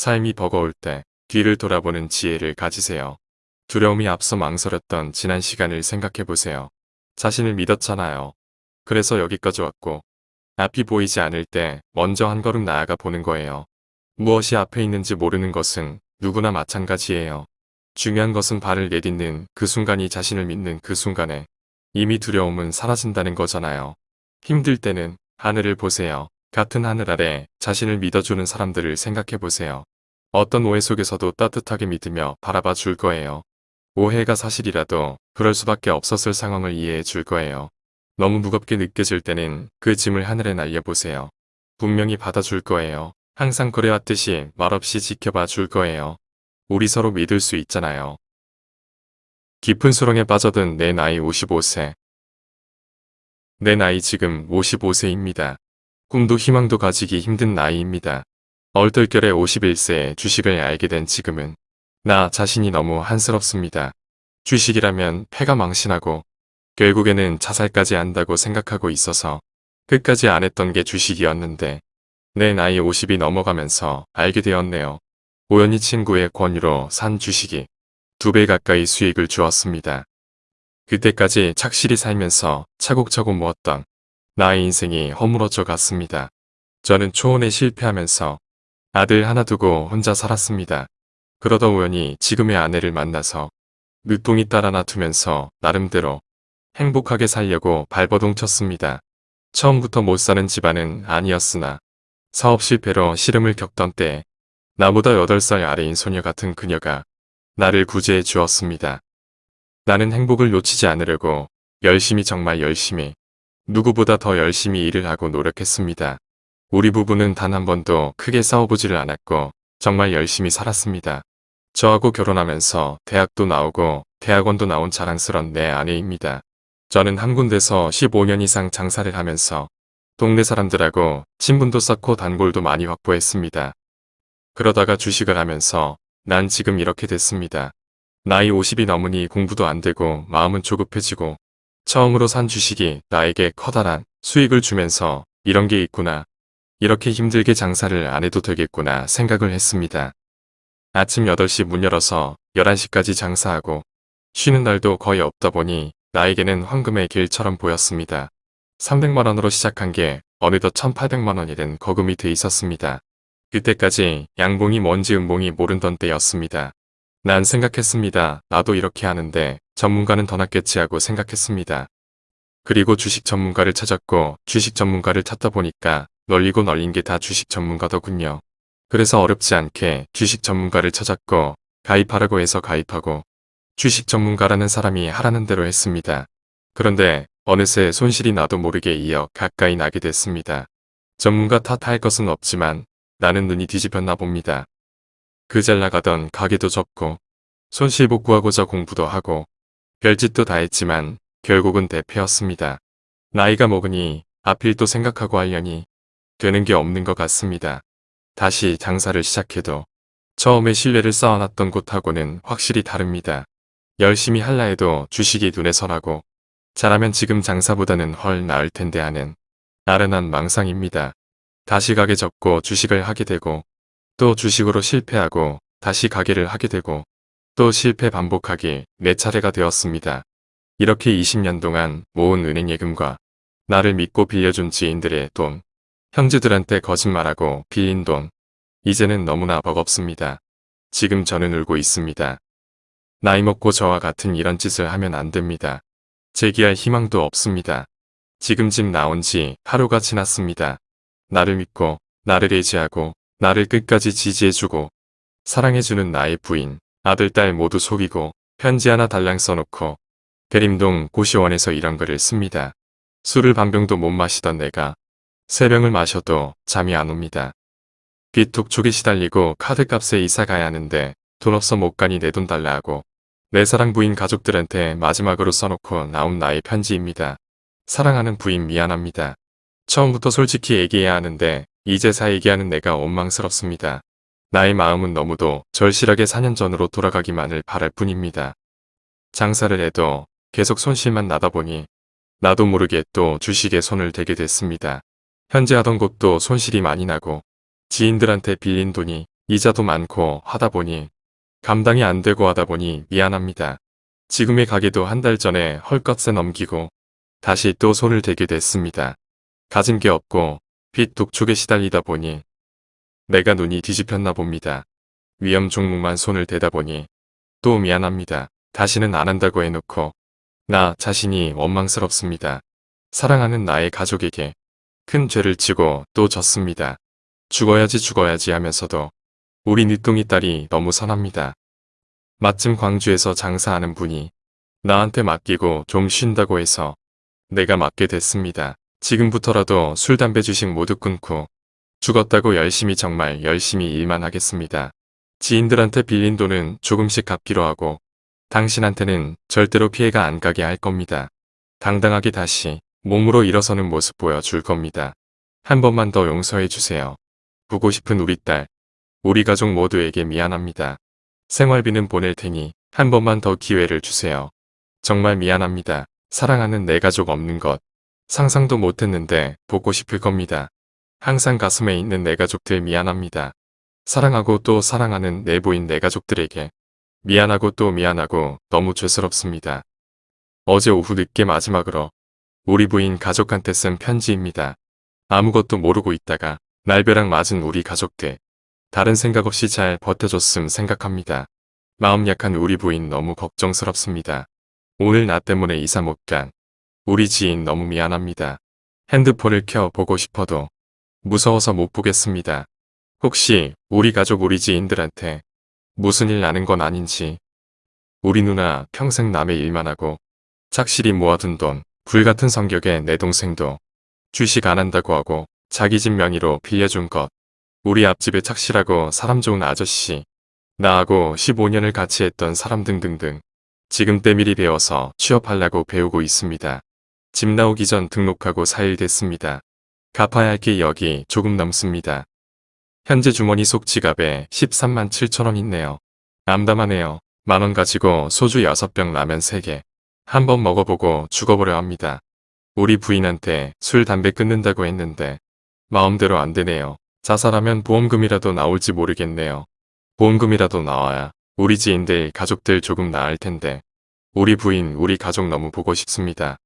삶이 버거울 때 뒤를 돌아보는 지혜를 가지세요. 두려움이 앞서 망설였던 지난 시간을 생각해 보세요. 자신을 믿었잖아요. 그래서 여기까지 왔고 앞이 보이지 않을 때 먼저 한 걸음 나아가 보는 거예요. 무엇이 앞에 있는지 모르는 것은 누구나 마찬가지예요. 중요한 것은 발을 내딛는 그 순간이 자신을 믿는 그 순간에 이미 두려움은 사라진다는 거잖아요. 힘들 때는 하늘을 보세요. 같은 하늘 아래 자신을 믿어주는 사람들을 생각해 보세요. 어떤 오해 속에서도 따뜻하게 믿으며 바라봐 줄 거예요. 오해가 사실이라도 그럴 수밖에 없었을 상황을 이해해 줄 거예요. 너무 무겁게 느껴질 때는 그 짐을 하늘에 날려보세요. 분명히 받아줄 거예요. 항상 그래왔듯이 말없이 지켜봐 줄 거예요. 우리 서로 믿을 수 있잖아요. 깊은 수렁에 빠져든 내 나이 55세. 내 나이 지금 55세입니다. 꿈도 희망도 가지기 힘든 나이입니다. 얼떨결에 51세에 주식을 알게 된 지금은 나 자신이 너무 한스럽습니다. 주식이라면 패가 망신하고 결국에는 자살까지 한다고 생각하고 있어서 끝까지 안 했던 게 주식이었는데 내 나이 50이 넘어가면서 알게 되었네요. 우연히 친구의 권유로 산 주식이 두 배 가까이 수익을 주었습니다. 그때까지 착실히 살면서 차곡차곡 모았던 나의 인생이 허물어져 갔습니다. 저는 초혼에 실패하면서 아들 하나 두고 혼자 살았습니다. 그러다 우연히 지금의 아내를 만나서 늦둥이 딸 하나 두면서 나름대로 행복하게 살려고 발버둥 쳤습니다. 처음부터 못 사는 집안은 아니었으나 사업 실패로 시름을 겪던 때 나보다 8살 아래인 소녀 같은 그녀가 나를 구제해 주었습니다. 나는 행복을 놓치지 않으려고 열심히 정말 열심히 누구보다 더 열심히 일을 하고 노력했습니다. 우리 부부는 단 한 번도 크게 싸워보지를 않았고 정말 열심히 살았습니다. 저하고 결혼하면서 대학도 나오고 대학원도 나온 자랑스런 내 아내입니다. 저는 한 군데서 15년 이상 장사를 하면서 동네 사람들하고 친분도 쌓고 단골도 많이 확보했습니다. 그러다가 주식을 하면서 난 지금 이렇게 됐습니다. 나이 50이 넘으니 공부도 안 되고 마음은 조급해지고 처음으로 산 주식이 나에게 커다란 수익을 주면서 이런 게 있구나. 이렇게 힘들게 장사를 안 해도 되겠구나 생각을 했습니다. 아침 8시 문 열어서 11시까지 장사하고 쉬는 날도 거의 없다 보니 나에게는 황금의 길처럼 보였습니다. 300만원으로 시작한 게 어느덧 1800만원이 된 거금이 돼 있었습니다. 그때까지 양봉이 뭔지 음봉이 모른던 때였습니다. 난 생각했습니다. 나도 이렇게 하는데 전문가는 더 낫겠지 하고 생각했습니다. 그리고 주식 전문가를 찾았고 주식 전문가를 찾다 보니까 널리고 널린 게 다 주식 전문가더군요. 그래서 어렵지 않게 주식 전문가를 찾았고 가입하라고 해서 가입하고 주식 전문가라는 사람이 하라는 대로 했습니다. 그런데 어느새 손실이 나도 모르게 이어 가까이 나게 됐습니다. 전문가 탓할 것은 없지만 나는 눈이 뒤집혔나 봅니다. 그 잘 나가던 가게도 접고 손실 복구하고자 공부도 하고 별짓도 다 했지만 결국은 대패였습니다. 나이가 먹으니 앞일 또 생각하고 하려니 되는 게 없는 것 같습니다. 다시 장사를 시작해도 처음에 신뢰를 쌓아놨던 곳하고는 확실히 다릅니다. 열심히 할라 해도 주식이 눈에 선하고 잘하면 지금 장사보다는 헐 나을 텐데 하는 아련한 망상입니다. 다시 가게 접고 주식을 하게 되고 또 주식으로 실패하고 다시 가게를 하게 되고 또 실패 반복하기 네 차례가 되었습니다. 이렇게 20년 동안 모은 은행 예금과 나를 믿고 빌려준 지인들의 돈, 형제들한테 거짓말하고 빌린 돈, 이제는 너무나 버겁습니다. 지금 저는 울고 있습니다. 나이 먹고 저와 같은 이런 짓을 하면 안 됩니다. 재기할 희망도 없습니다. 지금 집 나온 지 하루가 지났습니다. 나를 믿고 나를 의지하고 나를 끝까지 지지해주고 사랑해주는 나의 부인, 아들, 딸 모두 속이고 편지 하나 달랑 써놓고 대림동 고시원에서 이런 글을 씁니다. 술을 반병도 못 마시던 내가 세 병을 마셔도 잠이 안 옵니다. 빚 독촉에 시달리고 카드값에 이사 가야 하는데 돈 없어 못 가니 내 돈 달라 하고 내 사랑 부인 가족들한테 마지막으로 써놓고 나온 나의 편지입니다. 사랑하는 부인 미안합니다. 처음부터 솔직히 얘기해야 하는데 이제사 얘기하는 내가 원망스럽습니다. 나의 마음은 너무도 절실하게 4년 전으로 돌아가기만을 바랄 뿐입니다. 장사를 해도 계속 손실만 나다 보니 나도 모르게 또 주식에 손을 대게 됐습니다. 현재 하던 곳도 손실이 많이 나고 지인들한테 빌린 돈이 이자도 많고 하다 보니 감당이 안 되고 하다 보니 미안합니다. 지금의 가게도 한 달 전에 헐것에 넘기고 다시 또 손을 대게 됐습니다. 가진 게 없고 빚 독촉에 시달리다 보니 내가 눈이 뒤집혔나 봅니다. 위험 종목만 손을 대다 보니 또 미안합니다. 다시는 안 한다고 해놓고 나 자신이 원망스럽습니다. 사랑하는 나의 가족에게 큰 죄를 지고 또 졌습니다. 죽어야지 죽어야지 하면서도 우리 늦둥이 딸이 너무 선합니다. 마침 광주에서 장사하는 분이 나한테 맡기고 좀 쉰다고 해서 내가 맡게 됐습니다. 지금부터라도 술, 담배, 주식 모두 끊고 죽었다고 열심히 정말 열심히 일만 하겠습니다. 지인들한테 빌린 돈은 조금씩 갚기로 하고 당신한테는 절대로 피해가 안 가게 할 겁니다. 당당하게 다시 몸으로 일어서는 모습 보여줄 겁니다. 한 번만 더 용서해 주세요. 보고 싶은 우리 딸, 우리 가족 모두에게 미안합니다. 생활비는 보낼 테니 한 번만 더 기회를 주세요. 정말 미안합니다. 사랑하는 내 가족 없는 것 상상도 못했는데 보고 싶을 겁니다. 항상 가슴에 있는 내 가족들 미안합니다. 사랑하고 또 사랑하는 내부인 내 가족들에게 미안하고 또 미안하고 너무 죄스럽습니다. 어제 오후 늦게 마지막으로 우리 부인 가족한테 쓴 편지입니다. 아무것도 모르고 있다가 날벼락 맞은 우리 가족들. 다른 생각 없이 잘 버텨줬음 생각합니다. 마음 약한 우리 부인 너무 걱정스럽습니다. 오늘 나 때문에 이사 못 간 우리 지인 너무 미안합니다. 핸드폰을 켜 보고 싶어도 무서워서 못 보겠습니다. 혹시 우리 가족 우리 지인들한테 무슨 일 나는 건 아닌지 우리 누나 평생 남의 일만 하고 착실히 모아둔 돈 불같은 성격의 내 동생도 주식 안 한다고 하고 자기 집 명의로 빌려준 것 우리 앞집에 착실하고 사람 좋은 아저씨 나하고 15년을 같이 했던 사람 등등등 지금 때밀이 배워서 취업하려고 배우고 있습니다. 집 나오기 전 등록하고 4일 됐습니다. 갚아야 할 게 여기 조금 넘습니다. 현재 주머니 속 지갑에 13만 7천 원 있네요. 암담하네요. 만원 가지고 소주 6병 라면 3개. 한번 먹어보고 죽어보려 합니다. 우리 부인한테 술 담배 끊는다고 했는데 마음대로 안 되네요. 자살하면 보험금이라도 나올지 모르겠네요. 보험금이라도 나와야 우리 지인들 가족들 조금 나을 텐데 우리 부인 우리 가족 너무 보고 싶습니다.